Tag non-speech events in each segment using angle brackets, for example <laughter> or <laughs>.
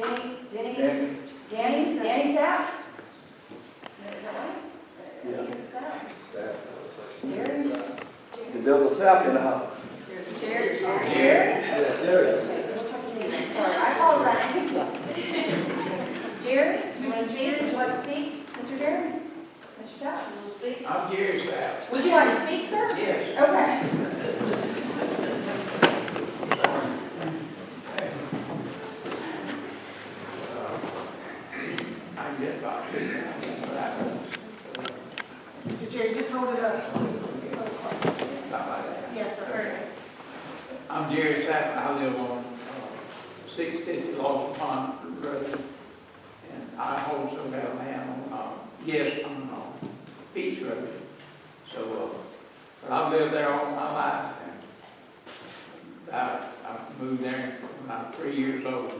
Denny, Denny, Danny, Danny, Danny Sapp? Is that right? Yeah. Danny Sapp. Sap. Jerry? Is there a sap in the house? Jerry? Jerry? Yes, there is. Okay, we'll talk to you next. Sorry, I apologize. <laughs> Jerry, you want to speak? Would you like to speak? Mr. Jerry? Mr. Sapp, you want to speak? I'm Jerry Sapp. Would you like to speak, sir? Yes. Okay. I can get about two now, but I- Jerry, just hold it up. about like that. Yes, sir. I'm Jerry Sapp, I live on uh, six fifty Lawson Pond Road. And I also got land on, uh, yes, on, uh, Beach Road. So, uh, but I've lived there all my life. and I, I moved there when I was three years old.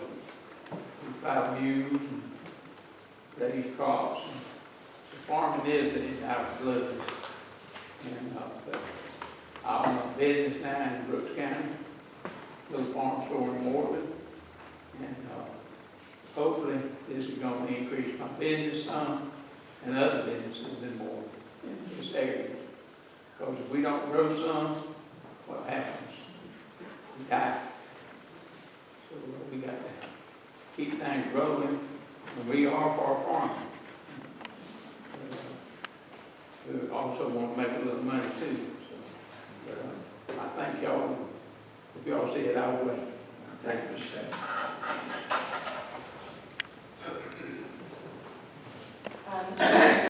Plowed mules and raised crops. and Farming is in our blood. And, uh, I own a business now in Brooks County, little farm store in Morgan. And, uh, hopefully this is gonna increase my business some and other businesses in Morgan, in this area. Because if we don't grow some, what happens? We die. So uh, we got to keep things and we are for farming. Uh, We also want to make a little money too, so. Uh, I thank y'all, if y'all see it our way. Thank you, Mr. Sapp.